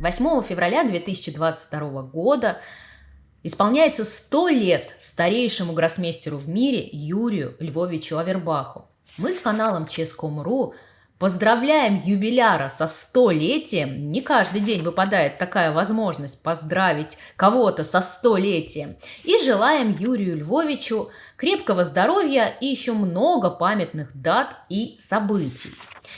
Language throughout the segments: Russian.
8 февраля 2022 года исполняется 100 лет старейшему гроссмейстеру в мире Юрию Львовичу Авербаху. Мы с каналом Ческом.ру Поздравляем юбиляра со столетием. Не каждый день выпадает такая возможность поздравить кого-то со столетием. И желаем Юрию Львовичу крепкого здоровья и еще много памятных дат и событий.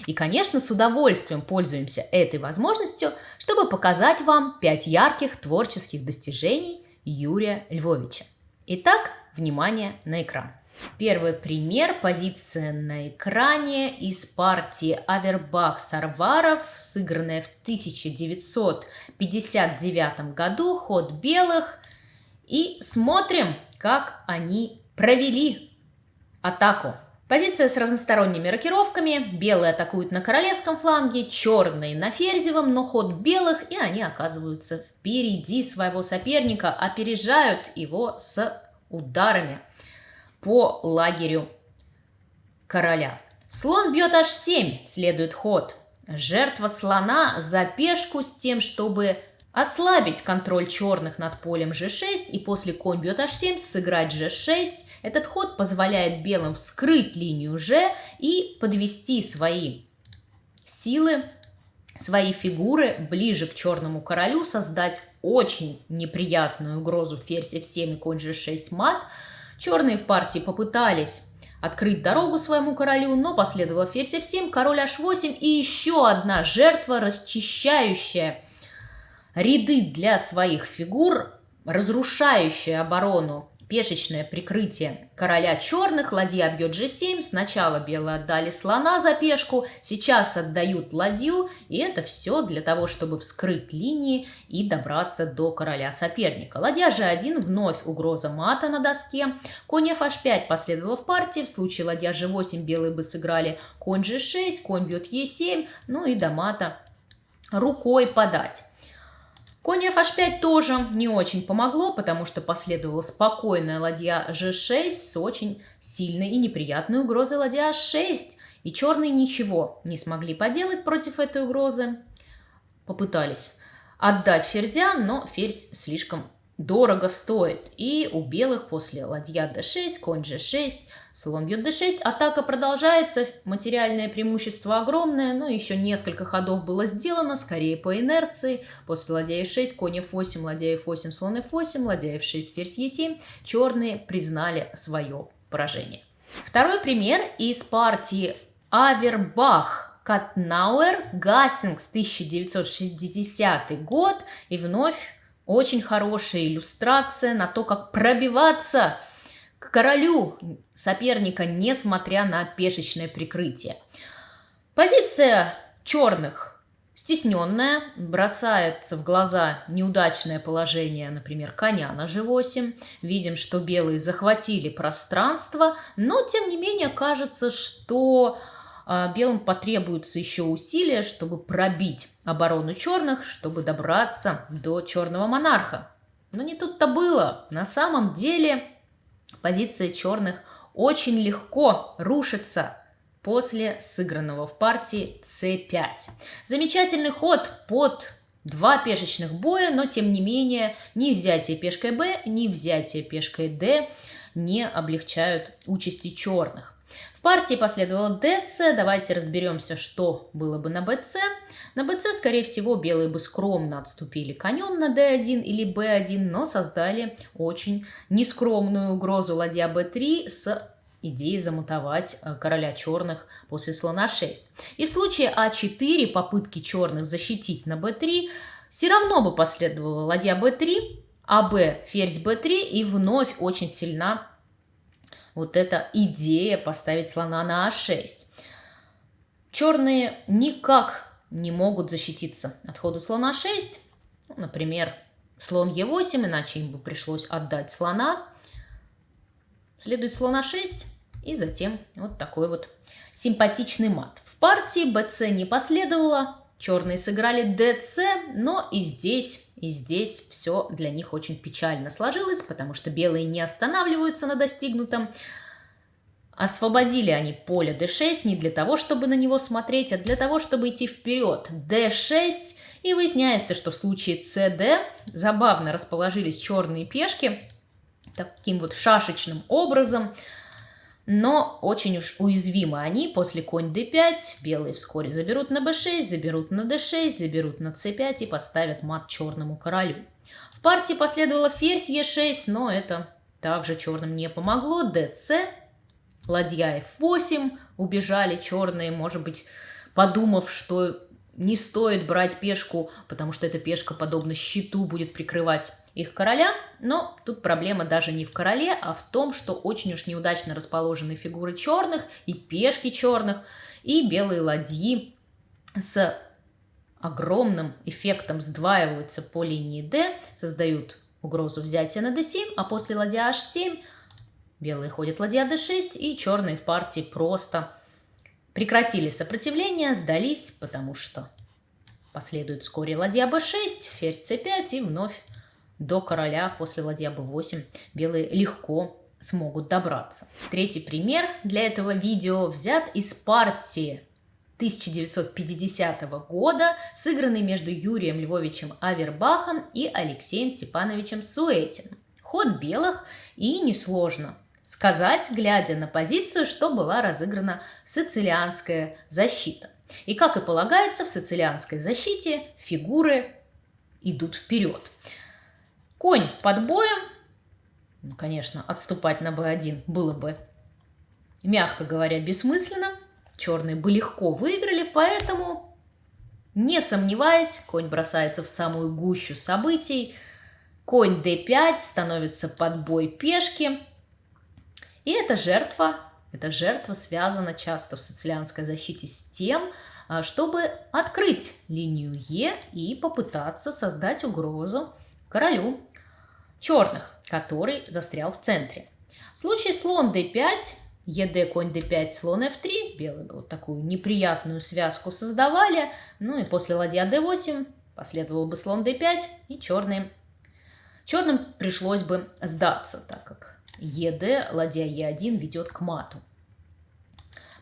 И, конечно, с удовольствием пользуемся этой возможностью, чтобы показать вам пять ярких творческих достижений Юрия Львовича. Итак, внимание на экран. Первый пример – позиция на экране из партии Авербах-Сарваров, сыгранная в 1959 году, ход белых. И смотрим, как они провели атаку. Позиция с разносторонними рокировками. Белые атакуют на королевском фланге, черные на ферзевом, но ход белых, и они оказываются впереди своего соперника, опережают его с ударами по лагерю короля. Слон бьет h7, следует ход. Жертва слона за пешку с тем, чтобы ослабить контроль черных над полем g6 и после конь бьет h7 сыграть g6. Этот ход позволяет белым вскрыть линию g и подвести свои силы, свои фигуры ближе к черному королю, создать очень неприятную угрозу ферзь f7 и конь g6 мат – Черные в партии попытались открыть дорогу своему королю, но последовало ферзь f7, король h8 и еще одна жертва, расчищающая ряды для своих фигур, разрушающая оборону пешечное прикрытие. Короля черных, ладья бьет g7, сначала белые отдали слона за пешку, сейчас отдают ладью, и это все для того, чтобы вскрыть линии и добраться до короля соперника. Ладья g1, вновь угроза мата на доске, конь fh5 последовало в партии, в случае ладья g8 белые бы сыграли. Конь g6, конь бьет e7, ну и до мата рукой подать. Конь fh5 тоже не очень помогло, потому что последовала спокойная ладья g6 с очень сильной и неприятной угрозой ладья h6. И черные ничего не смогли поделать против этой угрозы. Попытались отдать ферзя, но ферзь слишком дорого стоит. И у белых после ладья d6, конь g6, слон бьет d6. Атака продолжается, материальное преимущество огромное, но еще несколько ходов было сделано, скорее по инерции. После ладья e6, конь f8, ладья f8, слон f8, ладья f6, ферзь e7. Черные признали свое поражение. Второй пример из партии Авербах Катнауэр, Гастингс, 1960 год. И вновь очень хорошая иллюстрация на то, как пробиваться к королю соперника, несмотря на пешечное прикрытие. Позиция черных стесненная, бросается в глаза неудачное положение, например, коня на g8. Видим, что белые захватили пространство, но тем не менее кажется, что белым потребуется еще усилия, чтобы пробить оборону черных, чтобы добраться до черного монарха. Но не тут-то было. На самом деле позиция черных очень легко рушится после сыгранного в партии c5. Замечательный ход под два пешечных боя, но тем не менее ни взятие пешкой b, ни взятие пешкой d не облегчают участи черных. В партии последовало ДЦ. Давайте разберемся, что было бы на БЦ. На БЦ, скорее всего, белые бы скромно отступили конем на D1 или B1, но создали очень нескромную угрозу ладья B3 с идеей замутовать э, короля черных после слона 6. И в случае А4 попытки черных защитить на b3 все равно бы последовала ладья b3, АБ ферзь b3 и вновь очень сильна вот эта идея поставить слона на а6. Черные никак не могут защититься от хода слона 6. Ну, например, слон Е8, иначе им бы пришлось отдать слона. Следует слон А6 и затем вот такой вот симпатичный мат. В партии БЦ не последовало, черные сыграли ДЦ, но и здесь, и здесь все для них очень печально сложилось, потому что белые не останавливаются на достигнутом. Освободили они поле d6 не для того, чтобы на него смотреть, а для того, чтобы идти вперед. d6 И выясняется, что в случае cd забавно расположились черные пешки таким вот шашечным образом, но очень уж уязвимы они. После конь d5 белые вскоре заберут на b6, заберут на d6, заберут на c5 и поставят мат черному королю. В партии последовало ферзь e6, но это также черным не помогло. dc, ладья f8, убежали черные, может быть, подумав, что не стоит брать пешку, потому что эта пешка, подобно щиту, будет прикрывать их короля. Но тут проблема даже не в короле, а в том, что очень уж неудачно расположены фигуры черных и пешки черных, и белые ладьи с огромным эффектом сдваиваются по линии D, создают угрозу взятия на d7, а после ладья h7 белые ходят ладья d6, и черные в партии просто прекратили сопротивление, сдались, потому что последует вскоре ладья b6, ферзь c5 и вновь до короля после ладья b8 белые легко смогут добраться. Третий пример для этого видео взят из партии 1950 года, сыгранный между Юрием Львовичем Авербахом и Алексеем Степановичем Суэтиным. Ход белых и несложно сказать, глядя на позицию, что была разыграна сицилианская защита. И как и полагается, в сицилианской защите фигуры идут вперед. Конь под боем, ну, конечно, отступать на b1 было бы, мягко говоря, бессмысленно. Черные бы легко выиграли, поэтому, не сомневаясь, конь бросается в самую гущу событий. Конь d5 становится под бой пешки – и эта жертва, эта жертва связана часто в социалянской защите с тем, а, чтобы открыть линию Е и попытаться создать угрозу королю черных, который застрял в центре. В случае слон d5, ед конь d5, слон f3, белые вот такую неприятную связку создавали, ну и после ладья d8 последовал бы слон d5, и черные, черным пришлось бы сдаться, так как ЕД, ладья Е1 ведет к мату.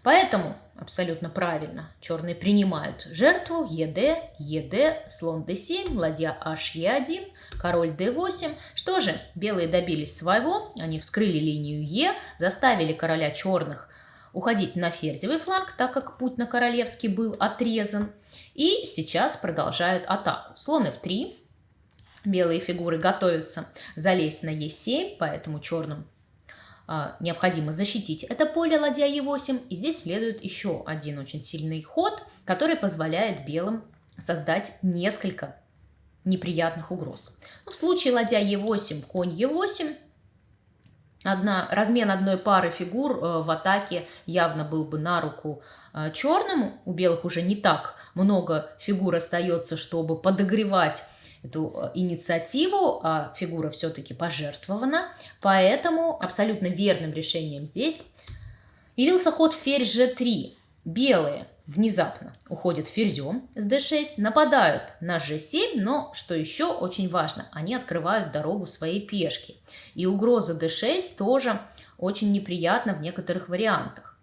Поэтому абсолютно правильно черные принимают жертву ЕД, ЕД, слон d7, ладья HE1, король d8. Что же, белые добились своего, они вскрыли линию Е, заставили короля черных уходить на ферзевый фланг, так как путь на королевский был отрезан. И сейчас продолжают атаку. Слон f3, белые фигуры готовятся залезть на Е7, поэтому черным а, необходимо защитить это поле ладья Е8. И здесь следует еще один очень сильный ход, который позволяет белым создать несколько неприятных угроз. Ну, в случае ладья Е8, конь Е8, одна, размен одной пары фигур э, в атаке явно был бы на руку э, черному. У белых уже не так много фигур остается, чтобы подогревать эту э, инициативу, а фигура все-таки пожертвована. Поэтому абсолютно верным решением здесь явился ход ферзь g3. Белые внезапно уходят ферзем с d6, нападают на g7, но, что еще очень важно, они открывают дорогу своей пешки. И угроза d6 тоже очень неприятна в некоторых вариантах.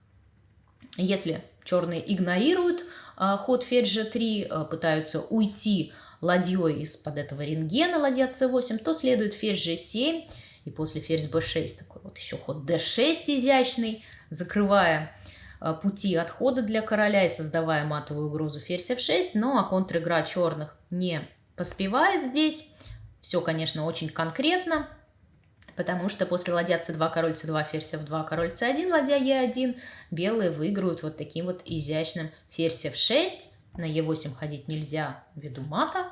Если черные игнорируют а, ход ферзь g3, а, пытаются уйти ладьей из-под этого рентгена, ладья c8, то следует ферзь g7 и после ферзь b6 такой вот еще ход d6 изящный, закрывая э, пути отхода для короля и создавая матовую угрозу ферзь f6, но а контр-игра черных не поспевает здесь. Все, конечно, очень конкретно, потому что после ладья c2, король c2, ферзь f2, король c1, ладья e1, белые выигрывают вот таким вот изящным ферзь f6, на Е8 ходить нельзя ввиду мата.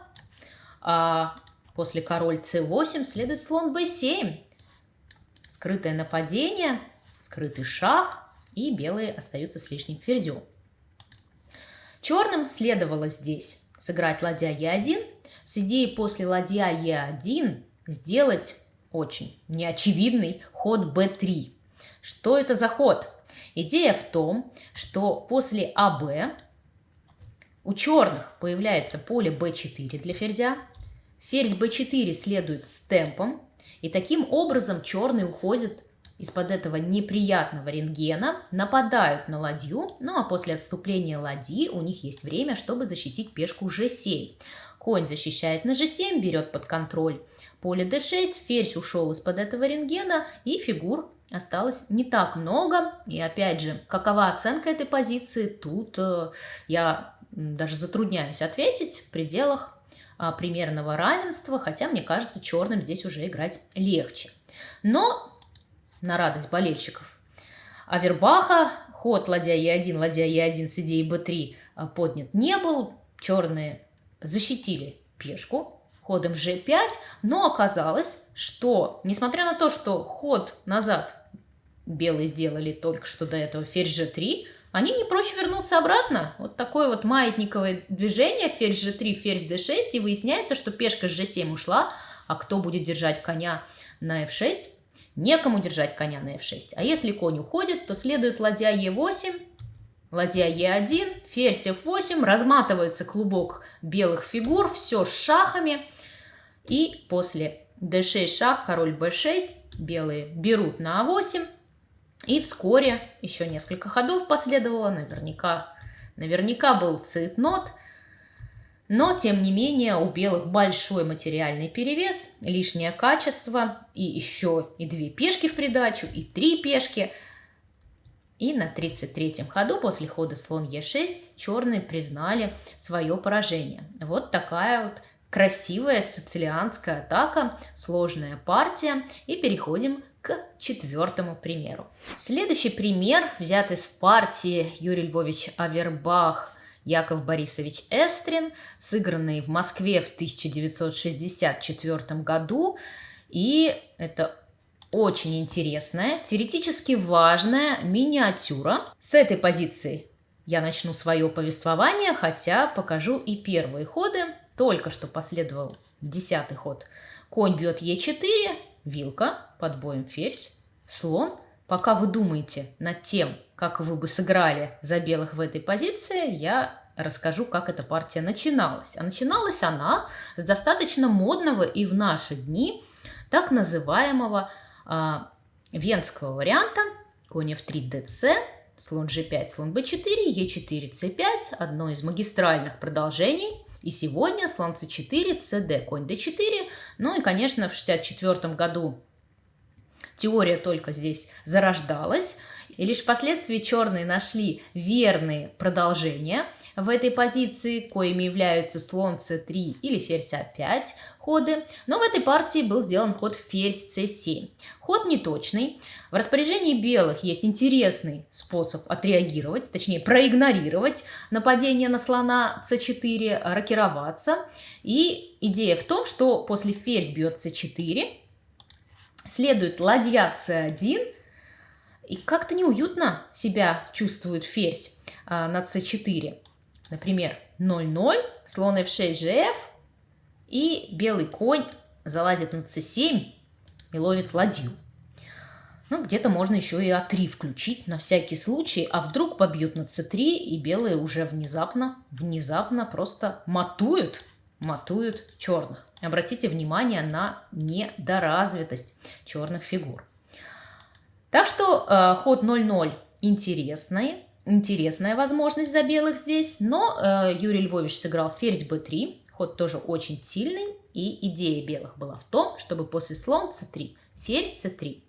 А после король С8 следует слон Б7. Скрытое нападение, скрытый шах, и белые остаются с лишним ферзем. Черным следовало здесь сыграть ладья Е1 с идеей после ладья Е1 сделать очень неочевидный ход b3. Что это за ход? Идея в том, что после АБ у черных появляется поле b4 для ферзя. Ферзь b4 следует с темпом. И таким образом черные уходят из-под этого неприятного рентгена, нападают на ладью, ну а после отступления ладьи у них есть время, чтобы защитить пешку g7. Конь защищает на g7, берет под контроль поле d6, ферзь ушел из-под этого рентгена, и фигур осталось не так много. И опять же, какова оценка этой позиции, тут э, я даже затрудняюсь ответить в пределах а, примерного равенства, хотя мне кажется, черным здесь уже играть легче. Но на радость болельщиков Авербаха ход ладья Е1, ладья Е1 с идеей Б3 а, поднят не был. Черные защитили пешку ходом G5, но оказалось, что, несмотря на то, что ход назад белые сделали только что до этого ферзь G3, они не прочь вернуться обратно. Вот такое вот маятниковое движение, ферзь G3, ферзь D6, и выясняется, что пешка с G7 ушла, а кто будет держать коня на F6? Некому держать коня на F6. А если конь уходит, то следует ладья E8, ладья Е1, ферзь F8, разматывается клубок белых фигур, все с шахами. И после d6 шах, король b6, белые берут на а8. И вскоре еще несколько ходов последовало, наверняка, наверняка был цитнот. Но, тем не менее, у белых большой материальный перевес, лишнее качество, и еще и две пешки в придачу, и три пешки – и на 33-м ходу после хода слон Е6 черные признали свое поражение. Вот такая вот красивая сицилианская атака, сложная партия. И переходим к четвертому примеру. Следующий пример взят из партии Юрий Львович Авербах Яков Борисович Эстрин, сыгранный в Москве в 1964 году. И это очень интересная, теоретически важная миниатюра. С этой позиции я начну свое повествование, хотя покажу и первые ходы. Только что последовал десятый ход. Конь бьет Е4, вилка, под боем ферзь, слон. Пока вы думаете над тем, как вы бы сыграли за белых в этой позиции, я расскажу, как эта партия начиналась. А начиналась она с достаточно модного и в наши дни так называемого а, венского варианта конь f3 dc, слон g5, слон b4, e4, c5, одно из магистральных продолжений. И сегодня слон c4, cd, конь d4. Ну и, конечно, в 64 году теория только здесь зарождалась. И лишь впоследствии черные нашли верные продолжения в этой позиции, коими являются слон c3 или ферзь a5 ходы. Но в этой партии был сделан ход ферзь c7. Ход неточный. В распоряжении белых есть интересный способ отреагировать, точнее проигнорировать нападение на слона c4, рокироваться. И идея в том, что после ферзь бьет c4, следует ладья c1, и как-то неуютно себя чувствует ферзь а, на c4. Например, 0-0, слон f6, gf, и белый конь залазит на c7 и ловит ладью. Ну, где-то можно еще и а3 включить на всякий случай, а вдруг побьют на c3, и белые уже внезапно, внезапно просто матуют, матуют черных. Обратите внимание на недоразвитость черных фигур. Так что э, ход 0-0 интересный, интересная возможность за белых здесь, но э, Юрий Львович сыграл ферзь b3, ход тоже очень сильный, и идея белых была в том, чтобы после слон c3, ферзь c3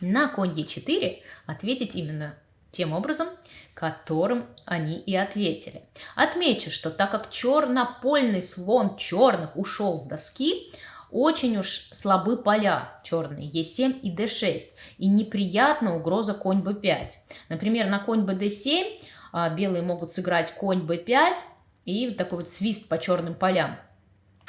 на конь e4 ответить именно тем образом, которым они и ответили. Отмечу, что так как чернопольный слон черных ушел с доски, очень уж слабы поля черные Е7 и d6, и неприятна угроза конь b5. Например, на конь bd7 а, белые могут сыграть конь b5 и такой вот свист по черным полям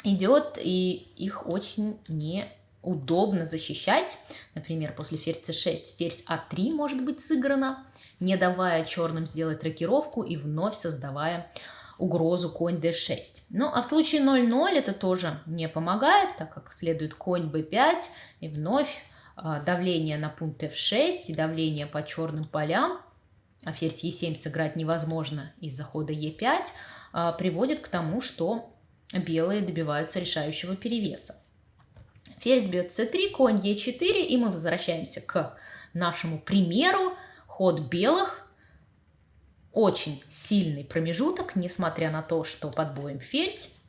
идет, и их очень неудобно защищать. Например, после ферзь c6 ферзь а3 может быть сыграна, не давая черным сделать рокировку и вновь создавая угрозу конь d6. Ну, а в случае 0-0 это тоже не помогает, так как следует конь b5 и вновь а, давление на пункт f6 и давление по черным полям, а ферзь e7 сыграть невозможно из-за хода e5, а, приводит к тому, что белые добиваются решающего перевеса. Ферзь бьет c3, конь e4, и мы возвращаемся к нашему примеру. Ход белых очень сильный промежуток, несмотря на то, что под боем ферзь.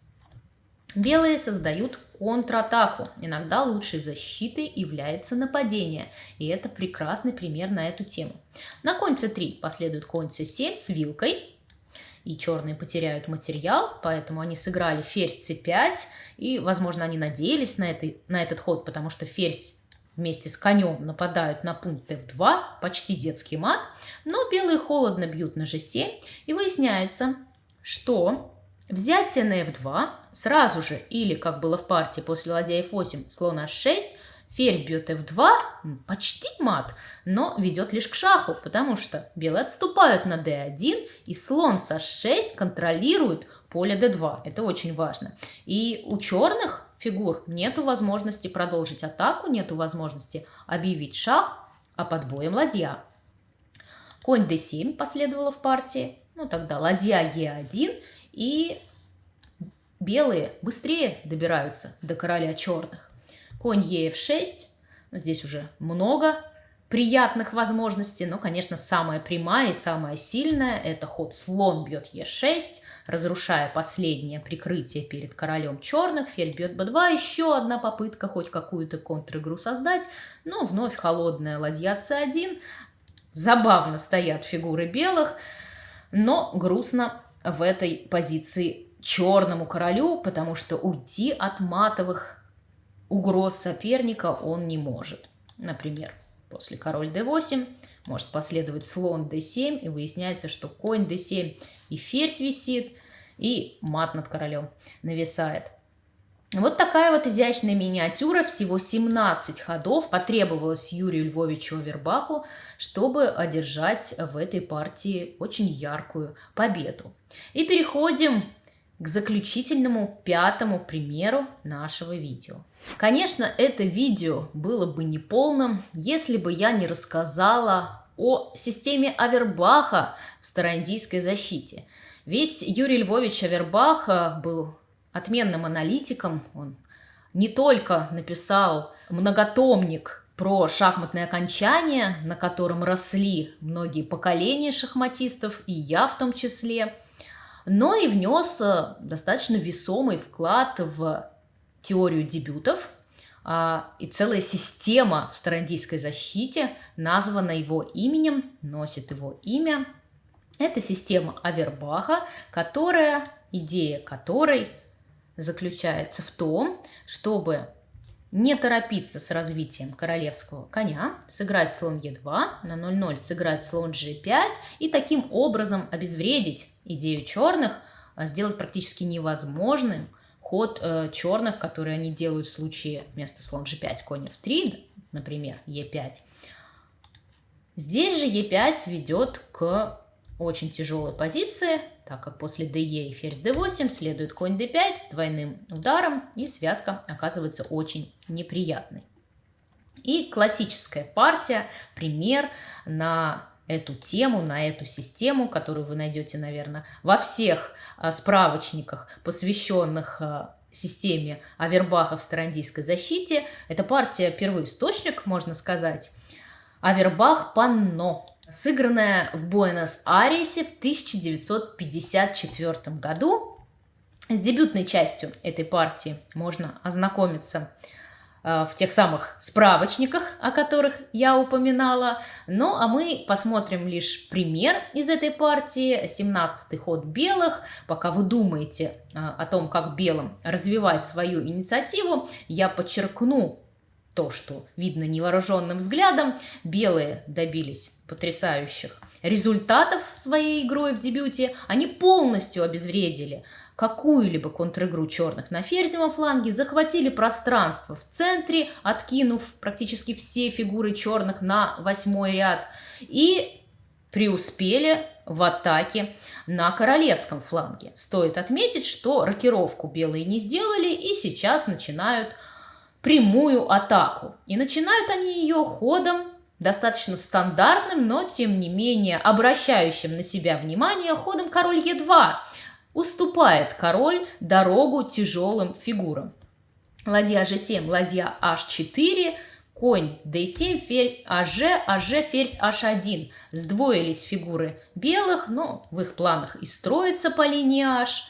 Белые создают контратаку. Иногда лучшей защитой является нападение, и это прекрасный пример на эту тему. На конь c3 последует конь c7 с вилкой, и черные потеряют материал, поэтому они сыграли ферзь c5, и, возможно, они надеялись на, это, на этот ход, потому что ферзь вместе с конем нападают на пункт f2, почти детский мат, но белые холодно бьют на g7, и выясняется, что Взятие на f2 сразу же, или, как было в партии после ладья f8, слон h6, ферзь бьет f2, почти мат, но ведет лишь к шаху, потому что белые отступают на d1, и слон с h6 контролирует поле d2. Это очень важно. И у черных фигур нету возможности продолжить атаку, нету возможности объявить шах, а под боем ладья. Конь d7 последовало в партии, ну тогда ладья e1, и белые быстрее добираются до короля черных. Конь ef6, здесь уже много приятных возможностей, но, конечно, самая прямая и самая сильная – это ход слон бьет e6, разрушая последнее прикрытие перед королем черных, ферзь бьет b2, еще одна попытка хоть какую-то контр-игру создать, но вновь холодная ладья c1, забавно стоят фигуры белых, но грустно в этой позиции черному королю, потому что уйти от матовых угроз соперника он не может. Например, после король d8 может последовать слон d7, и выясняется, что конь d7 и ферзь висит, и мат над королем нависает. Вот такая вот изящная миниатюра, всего 17 ходов потребовалось Юрию Львовичу Авербаху, чтобы одержать в этой партии очень яркую победу. И переходим к заключительному пятому примеру нашего видео. Конечно, это видео было бы неполным, если бы я не рассказала о системе Авербаха в староиндийской защите. Ведь Юрий Львович Авербах был отменным аналитиком. Он не только написал многотомник про шахматное окончание, на котором росли многие поколения шахматистов, и я в том числе, но и внес э, достаточно весомый вклад в теорию дебютов, а, и целая система в староиндийской защите названа его именем, носит его имя. Это система Авербаха, которая, идея которой – заключается в том, чтобы не торопиться с развитием королевского коня, сыграть слон Е2, на 0-0 сыграть слон G5 и таким образом обезвредить идею черных, а сделать практически невозможным ход э, черных, который они делают в случае вместо слон G5 конь F3, например, Е5. Здесь же Е5 ведет к очень тяжелой позиции, так как после ДЕ и ферзь d8 следует конь d5 с двойным ударом, и связка оказывается очень неприятной. И классическая партия, пример на эту тему, на эту систему, которую вы найдете, наверное, во всех а, справочниках, посвященных а, системе Авербаха в старандийской защите. Это партия первоисточник, можно сказать. Авербах Панно сыгранная в Буэнос-Айресе в 1954 году. С дебютной частью этой партии можно ознакомиться в тех самых справочниках, о которых я упоминала. Ну, а мы посмотрим лишь пример из этой партии, 17-й ход белых. Пока вы думаете э, о том, как белым развивать свою инициативу, я подчеркну то, что видно невооруженным взглядом, белые добились потрясающих результатов своей игрой в дебюте. Они полностью обезвредили какую-либо контр-игру черных на ферзевом фланге, захватили пространство в центре, откинув практически все фигуры черных на восьмой ряд и преуспели в атаке на королевском фланге. Стоит отметить, что рокировку белые не сделали и сейчас начинают прямую атаку. И начинают они ее ходом достаточно стандартным, но тем не менее обращающим на себя внимание ходом король Е2. Уступает король дорогу тяжелым фигурам. Ладья G7, ладья H4, конь D7, ферзь АЖ, АЖ, ферзь H1. Сдвоились фигуры белых, но в их планах и строится по линии H.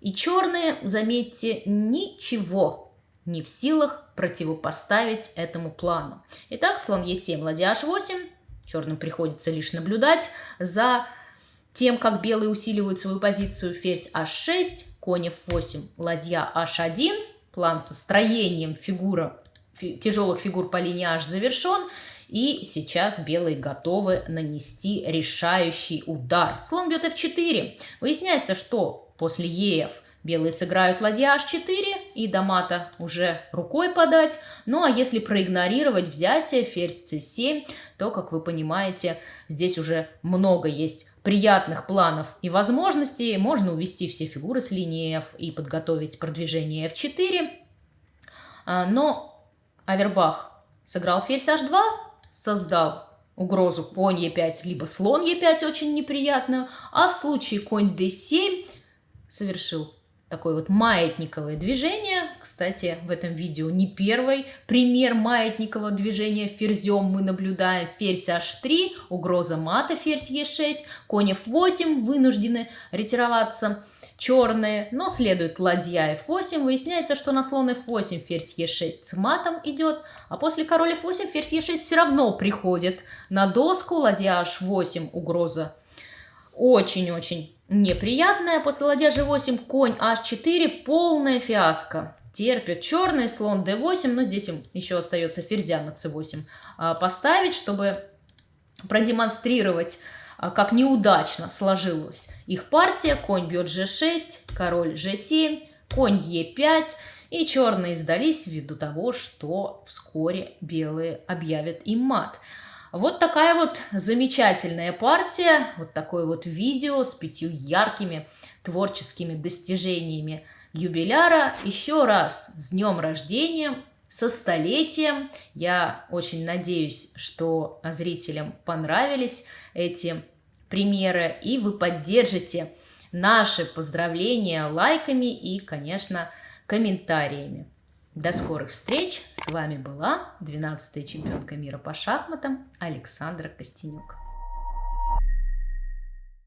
И черные, заметьте, ничего не в силах противопоставить этому плану. Итак, слон Е7, ладья H8. Черным приходится лишь наблюдать за тем, как белые усиливают свою позицию. Ферзь H6, конь F8, ладья H1. План со строением фигура, фи, тяжелых фигур по линии H завершен. И сейчас белые готовы нанести решающий удар. Слон бьет f4. Выясняется, что после ЕФ белые сыграют ладья h4 и до мата уже рукой подать. Ну а если проигнорировать взятие ферзь c7, то, как вы понимаете, здесь уже много есть приятных планов и возможностей. Можно увести все фигуры с линии f и подготовить продвижение f4. А, но Авербах сыграл ферзь h2, создал угрозу конь Е5, либо слон Е5 очень неприятную, а в случае конь d7 совершил такое вот маятниковое движение. Кстати, в этом видео не первый пример маятникового движения ферзем мы наблюдаем. Ферзь h3, угроза мата, ферзь e6, конь f8, вынуждены ретироваться черные, но следует ладья f8. Выясняется, что на слон f8 ферзь e6 с матом идет, а после король f8 ферзь e6 все равно приходит на доску, ладья h8 угроза очень-очень неприятная. После ладья g8 конь h4 полная фиаско. Терпит черный слон d8, но здесь им еще остается ферзя на c8 а, поставить, чтобы продемонстрировать а, как неудачно сложилась их партия. Конь бьет g6, король g7, конь e5. И черные сдались ввиду того, что вскоре белые объявят им мат. Вот такая вот замечательная партия, вот такое вот видео с пятью яркими творческими достижениями юбиляра. Еще раз с днем рождения, со столетием. Я очень надеюсь, что зрителям понравились эти примеры, и вы поддержите наши поздравления лайками и, конечно, комментариями. До скорых встреч! С вами была 12-я чемпионка мира по шахматам Александра Костенюк.